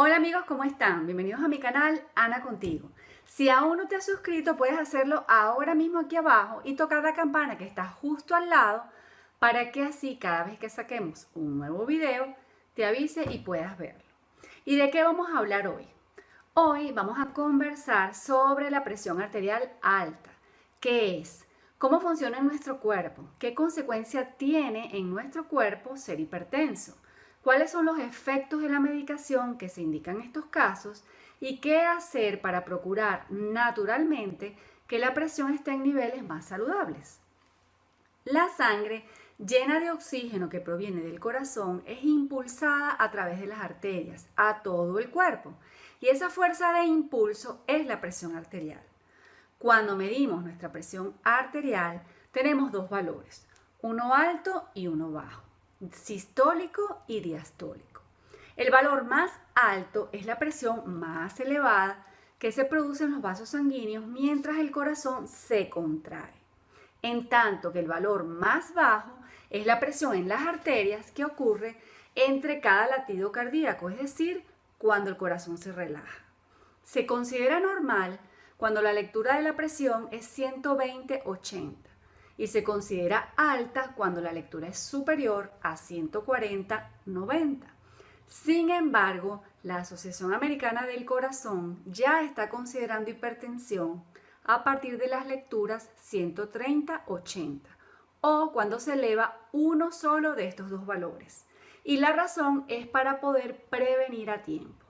Hola amigos, ¿cómo están? Bienvenidos a mi canal Ana Contigo. Si aún no te has suscrito, puedes hacerlo ahora mismo aquí abajo y tocar la campana que está justo al lado para que así cada vez que saquemos un nuevo video te avise y puedas verlo. ¿Y de qué vamos a hablar hoy? Hoy vamos a conversar sobre la presión arterial alta. ¿Qué es? ¿Cómo funciona en nuestro cuerpo? ¿Qué consecuencia tiene en nuestro cuerpo ser hipertenso? Cuáles son los efectos de la medicación que se indican en estos casos y qué hacer para procurar naturalmente que la presión esté en niveles más saludables. La sangre llena de oxígeno que proviene del corazón es impulsada a través de las arterias a todo el cuerpo y esa fuerza de impulso es la presión arterial. Cuando medimos nuestra presión arterial tenemos dos valores, uno alto y uno bajo sistólico y diastólico. El valor más alto es la presión más elevada que se produce en los vasos sanguíneos mientras el corazón se contrae. En tanto que el valor más bajo es la presión en las arterias que ocurre entre cada latido cardíaco, es decir, cuando el corazón se relaja. Se considera normal cuando la lectura de la presión es 120-80 y se considera alta cuando la lectura es superior a 140-90. Sin embargo, la Asociación Americana del Corazón ya está considerando hipertensión a partir de las lecturas 130-80 o cuando se eleva uno solo de estos dos valores. Y la razón es para poder prevenir a tiempo.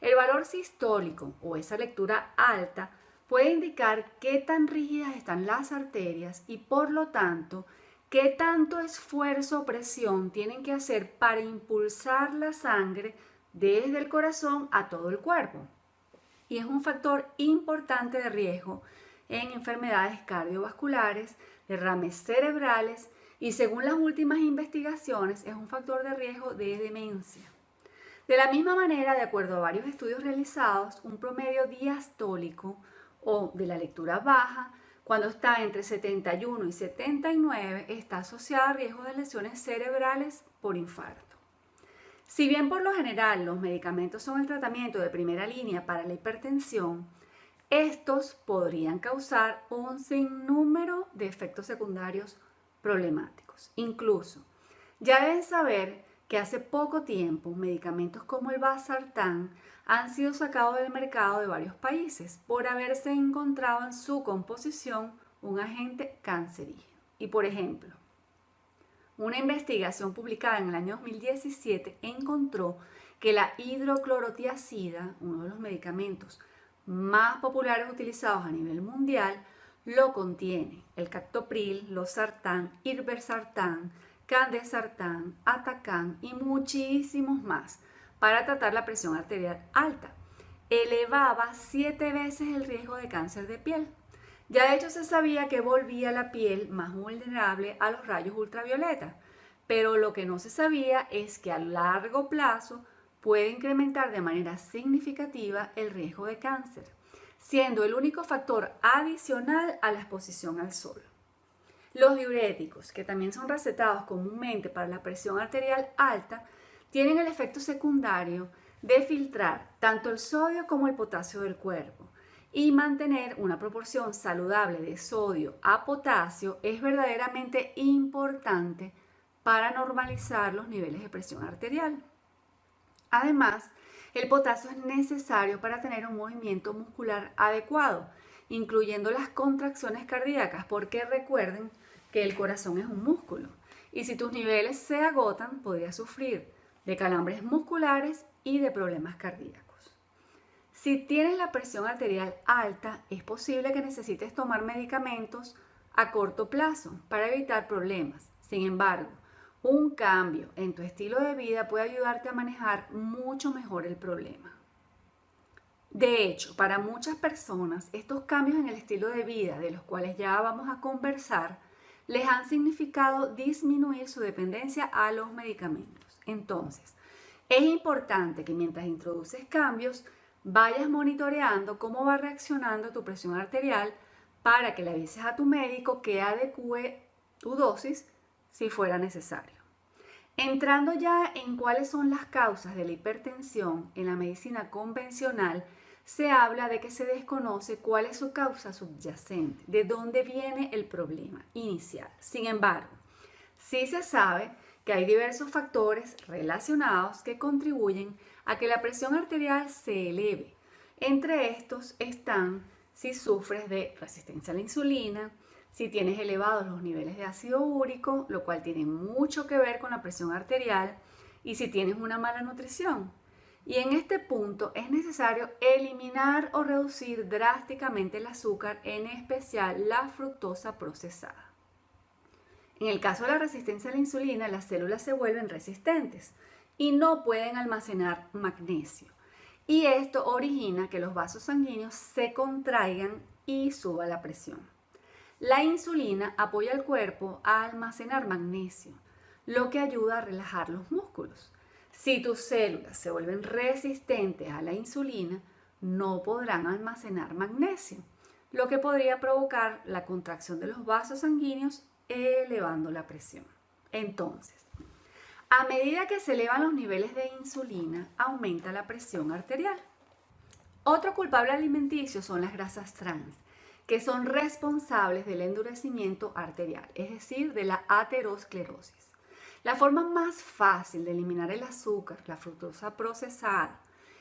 El valor sistólico o esa lectura alta puede indicar qué tan rígidas están las arterias y por lo tanto qué tanto esfuerzo o presión tienen que hacer para impulsar la sangre desde el corazón a todo el cuerpo. Y es un factor importante de riesgo en enfermedades cardiovasculares, derrames cerebrales y según las últimas investigaciones es un factor de riesgo de demencia. De la misma manera, de acuerdo a varios estudios realizados, un promedio diastólico o de la lectura baja, cuando está entre 71 y 79, está asociada a riesgo de lesiones cerebrales por infarto. Si bien por lo general los medicamentos son el tratamiento de primera línea para la hipertensión, estos podrían causar un sinnúmero de efectos secundarios problemáticos. Incluso, ya deben saber que hace poco tiempo medicamentos como el Basartán han sido sacados del mercado de varios países por haberse encontrado en su composición un agente cancerígeno. Y por ejemplo, una investigación publicada en el año 2017 encontró que la hidroclorotiazida, uno de los medicamentos más populares utilizados a nivel mundial, lo contiene el captopril, losartán, irbesartán, candesartán, atacán y muchísimos más para tratar la presión arterial alta. Elevaba siete veces el riesgo de cáncer de piel. Ya de hecho se sabía que volvía la piel más vulnerable a los rayos ultravioleta, pero lo que no se sabía es que a largo plazo puede incrementar de manera significativa el riesgo de cáncer, siendo el único factor adicional a la exposición al sol. Los diuréticos, que también son recetados comúnmente para la presión arterial alta, tienen el efecto secundario de filtrar tanto el sodio como el potasio del cuerpo y mantener una proporción saludable de sodio a potasio es verdaderamente importante para normalizar los niveles de presión arterial. Además, el potasio es necesario para tener un movimiento muscular adecuado, incluyendo las contracciones cardíacas, porque recuerden que el corazón es un músculo y si tus niveles se agotan, podrías sufrir de calambres musculares y de problemas cardíacos. Si tienes la presión arterial alta, es posible que necesites tomar medicamentos a corto plazo para evitar problemas. Sin embargo, un cambio en tu estilo de vida puede ayudarte a manejar mucho mejor el problema. De hecho, para muchas personas, estos cambios en el estilo de vida, de los cuales ya vamos a conversar, les han significado disminuir su dependencia a los medicamentos. Entonces, es importante que mientras introduces cambios, vayas monitoreando cómo va reaccionando tu presión arterial para que le avises a tu médico que adecue tu dosis si fuera necesario. Entrando ya en cuáles son las causas de la hipertensión en la medicina convencional, se habla de que se desconoce cuál es su causa subyacente, de dónde viene el problema inicial. Sin embargo, sí se sabe que hay diversos factores relacionados que contribuyen a que la presión arterial se eleve. Entre estos están si sufres de resistencia a la insulina, si tienes elevados los niveles de ácido úrico, lo cual tiene mucho que ver con la presión arterial, y si tienes una mala nutrición. Y en este punto es necesario eliminar o reducir drásticamente el azúcar, en especial la fructosa procesada. En el caso de la resistencia a la insulina, las células se vuelven resistentes y no pueden almacenar magnesio. Y esto origina que los vasos sanguíneos se contraigan y suba la presión. La insulina apoya al cuerpo a almacenar magnesio, lo que ayuda a relajar los músculos. Si tus células se vuelven resistentes a la insulina, no podrán almacenar magnesio, lo que podría provocar la contracción de los vasos sanguíneos elevando la presión. Entonces, a medida que se elevan los niveles de insulina, aumenta la presión arterial. Otro culpable alimenticio son las grasas trans, que son responsables del endurecimiento arterial, es decir, de la aterosclerosis. La forma más fácil de eliminar el azúcar, la fructosa procesada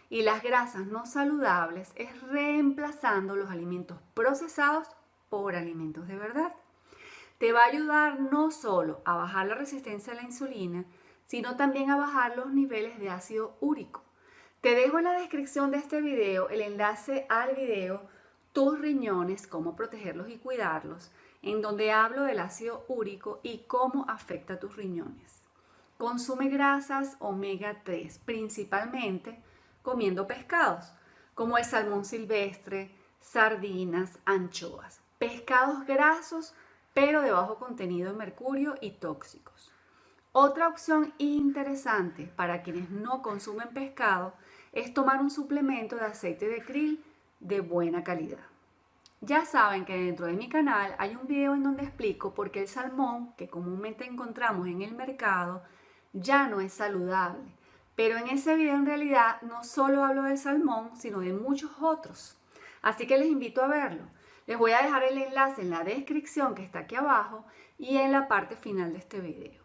y las grasas no saludables es reemplazando los alimentos procesados por alimentos de verdad te va a ayudar no solo a bajar la resistencia a la insulina, sino también a bajar los niveles de ácido úrico. Te dejo en la descripción de este video el enlace al video Tus riñones, cómo protegerlos y cuidarlos, en donde hablo del ácido úrico y cómo afecta tus riñones. Consume grasas omega 3, principalmente comiendo pescados, como el salmón silvestre, sardinas, anchoas. Pescados grasos pero de bajo contenido de mercurio y tóxicos. Otra opción interesante para quienes no consumen pescado es tomar un suplemento de aceite de krill de buena calidad. Ya saben que dentro de mi canal hay un video en donde explico por qué el salmón que comúnmente encontramos en el mercado ya no es saludable. Pero en ese video en realidad no solo hablo del salmón, sino de muchos otros. Así que les invito a verlo. Les voy a dejar el enlace en la descripción que está aquí abajo y en la parte final de este video.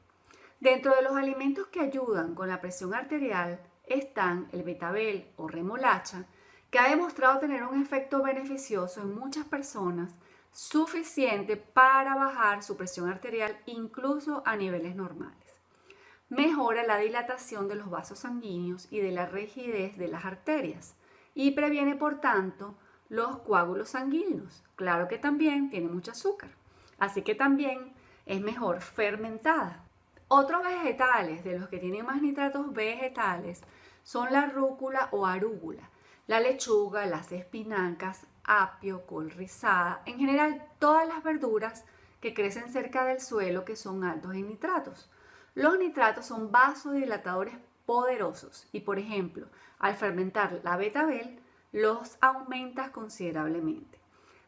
Dentro de los alimentos que ayudan con la presión arterial están el betabel o remolacha, que ha demostrado tener un efecto beneficioso en muchas personas, suficiente para bajar su presión arterial incluso a niveles normales. Mejora la dilatación de los vasos sanguíneos y de la rigidez de las arterias y previene, por tanto, los coágulos sanguíneos. Claro que también tiene mucho azúcar, así que también es mejor fermentada. Otros vegetales de los que tienen más nitratos vegetales son la rúcula o arúgula, la lechuga, las espinacas, apio, col rizada, en general todas las verduras que crecen cerca del suelo que son altos en nitratos. Los nitratos son vasodilatadores poderosos y, por ejemplo, al fermentar la betabel, los aumentas considerablemente.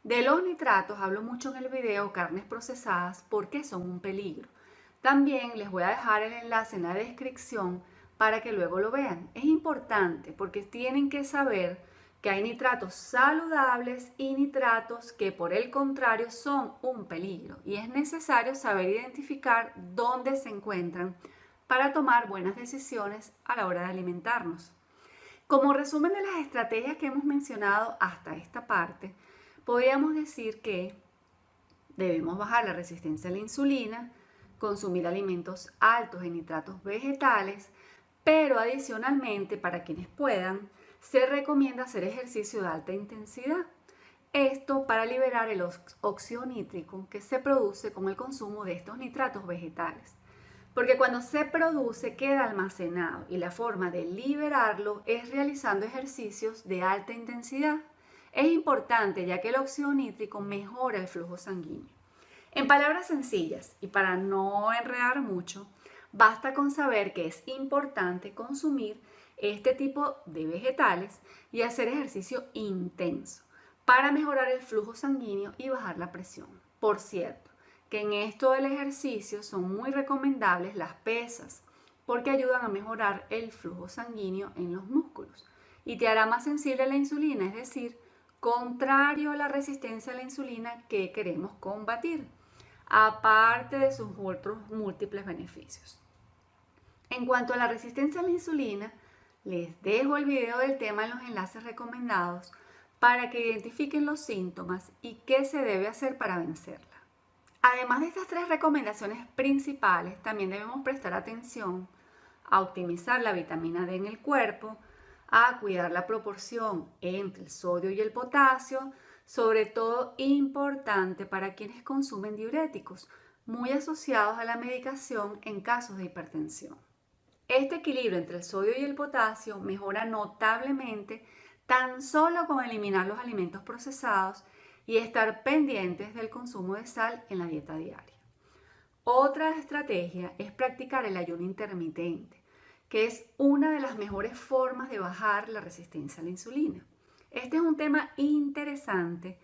De los nitratos hablo mucho en el video carnes procesadas porque son un peligro. También les voy a dejar el enlace en la descripción para que luego lo vean. Es importante porque tienen que saber que hay nitratos saludables y nitratos que por el contrario son un peligro y es necesario saber identificar dónde se encuentran para tomar buenas decisiones a la hora de alimentarnos. Como resumen de las estrategias que hemos mencionado hasta esta parte, podríamos decir que debemos bajar la resistencia a la insulina, consumir alimentos altos en nitratos vegetales, pero adicionalmente, para quienes puedan, se recomienda hacer ejercicio de alta intensidad. Esto para liberar el óxido nítrico que se produce con el consumo de estos nitratos vegetales. Porque cuando se produce queda almacenado y la forma de liberarlo es realizando ejercicios de alta intensidad. Es importante ya que el óxido nítrico mejora el flujo sanguíneo. En palabras sencillas y para no enredar mucho, basta con saber que es importante consumir este tipo de vegetales y hacer ejercicio intenso para mejorar el flujo sanguíneo y bajar la presión. Por cierto, que en esto del ejercicio son muy recomendables las pesas, porque ayudan a mejorar el flujo sanguíneo en los músculos y te hará más sensible a la insulina, es decir, contrario a la resistencia a la insulina que queremos combatir, aparte de sus otros múltiples beneficios. En cuanto a la resistencia a la insulina, les dejo el video del tema en los enlaces recomendados para que identifiquen los síntomas y qué se debe hacer para vencerla. Además de estas tres recomendaciones principales, también debemos prestar atención a optimizar la vitamina D en el cuerpo, a cuidar la proporción entre el sodio y el potasio, sobre todo importante para quienes consumen diuréticos, muy asociados a la medicación en casos de hipertensión. Este equilibrio entre el sodio y el potasio mejora notablemente tan solo con eliminar los alimentos procesados y estar pendientes del consumo de sal en la dieta diaria. Otra estrategia es practicar el ayuno intermitente, que es una de las mejores formas de bajar la resistencia a la insulina. Este es un tema interesante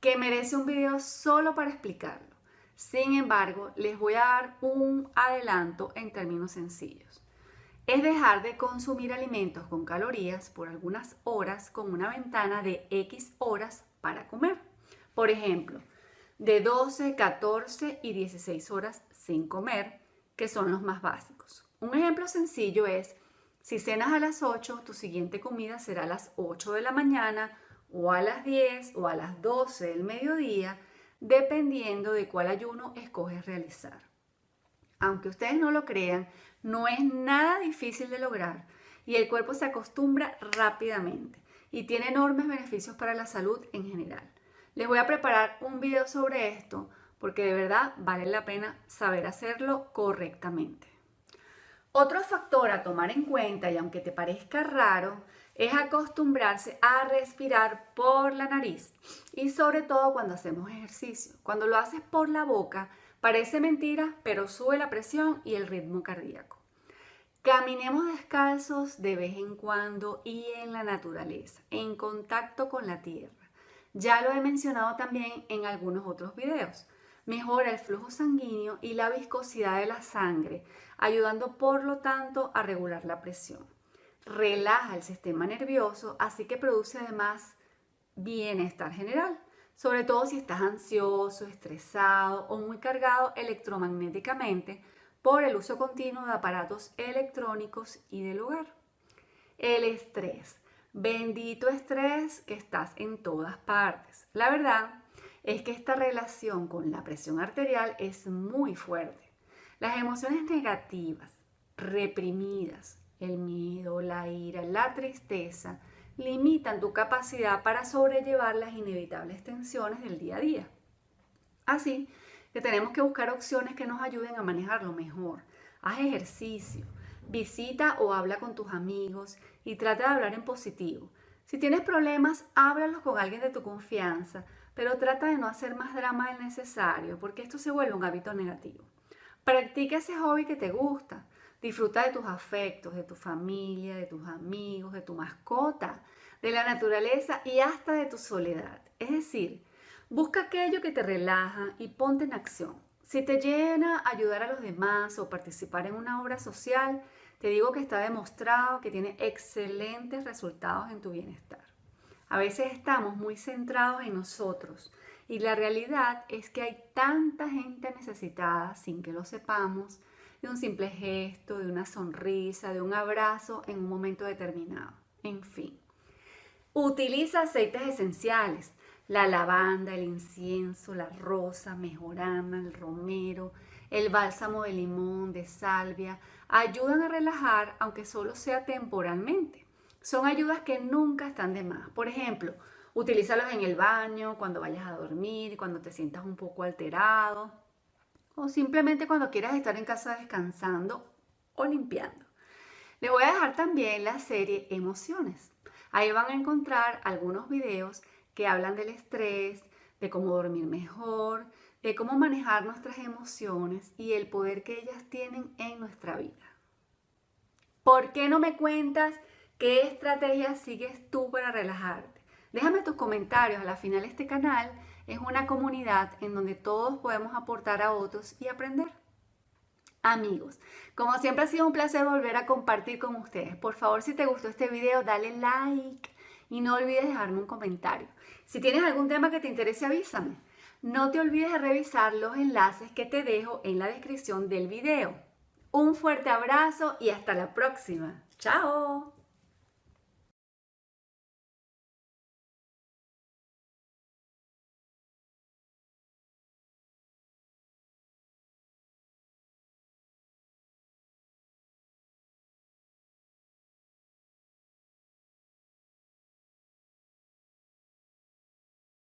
que merece un video solo para explicarlo. Sin embargo, les voy a dar un adelanto en términos sencillos. Es dejar de consumir alimentos con calorías por algunas horas con una ventana de X horas para comer. Por ejemplo, de 12, 14 y 16 horas sin comer, que son los más básicos. Un ejemplo sencillo es, si cenas a las 8, tu siguiente comida será a las 8 de la mañana o a las 10 o a las 12 del mediodía, dependiendo de cuál ayuno escoges realizar. Aunque ustedes no lo crean, no es nada difícil de lograr y el cuerpo se acostumbra rápidamente y tiene enormes beneficios para la salud en general. Les voy a preparar un video sobre esto porque de verdad vale la pena saber hacerlo correctamente. Otro factor a tomar en cuenta, y aunque te parezca raro, es acostumbrarse a respirar por la nariz y sobre todo cuando hacemos ejercicio. Cuando lo haces por la boca, parece mentira, pero sube la presión y el ritmo cardíaco. Caminemos descalzos de vez en cuando y en la naturaleza, en contacto con la tierra. Ya lo he mencionado también en algunos otros videos mejora el flujo sanguíneo y la viscosidad de la sangre, ayudando por lo tanto a regular la presión. Relaja el sistema nervioso, así que produce además bienestar general, sobre todo si estás ansioso, estresado o muy cargado electromagnéticamente por el uso continuo de aparatos electrónicos y del hogar. El estrés. Bendito estrés que estás en todas partes. La verdad es que esta relación con la presión arterial es muy fuerte. Las emociones negativas, reprimidas, el miedo, la ira, la tristeza, limitan tu capacidad para sobrellevar las inevitables tensiones del día a día. Así que tenemos que buscar opciones que nos ayuden a manejarlo mejor. Haz ejercicio, visita o habla con tus amigos y trata de hablar en positivo. Si tienes problemas, háblalos con alguien de tu confianza pero trata de no hacer más drama del necesario porque esto se vuelve un hábito negativo. Practica ese hobby que te gusta. Disfruta de tus afectos, de tu familia, de tus amigos, de tu mascota, de la naturaleza y hasta de tu soledad. Es decir, busca aquello que te relaja y ponte en acción. Si te llena ayudar a los demás o participar en una obra social, te digo que está demostrado que tiene excelentes resultados en tu bienestar. A veces estamos muy centrados en nosotros y la realidad es que hay tanta gente necesitada sin que lo sepamos de un simple gesto, de una sonrisa, de un abrazo en un momento determinado. En fin, utiliza aceites esenciales, la lavanda, el incienso, la rosa, mejorana, el romero, el bálsamo de limón, de salvia, ayudan a relajar aunque solo sea temporalmente. Son ayudas que nunca están de más. Por ejemplo, utilízalos en el baño, cuando vayas a dormir, cuando te sientas un poco alterado o simplemente cuando quieras estar en casa descansando o limpiando. Les voy a dejar también la serie Emociones. Ahí van a encontrar algunos videos que hablan del estrés, de cómo dormir mejor, de cómo manejar nuestras emociones y el poder que ellas tienen en nuestra vida. ¿Por qué no me cuentas ¿Qué estrategias sigues tú para relajarte? Déjame tus comentarios. A la final este canal es una comunidad en donde todos podemos aportar a otros y aprender. Amigos, como siempre ha sido un placer volver a compartir con ustedes. Por favor, si te gustó este video, dale like y no olvides dejarme un comentario. Si tienes algún tema que te interese, avísame. No te olvides de revisar los enlaces que te dejo en la descripción del video. Un fuerte abrazo y hasta la próxima. ¡Chao!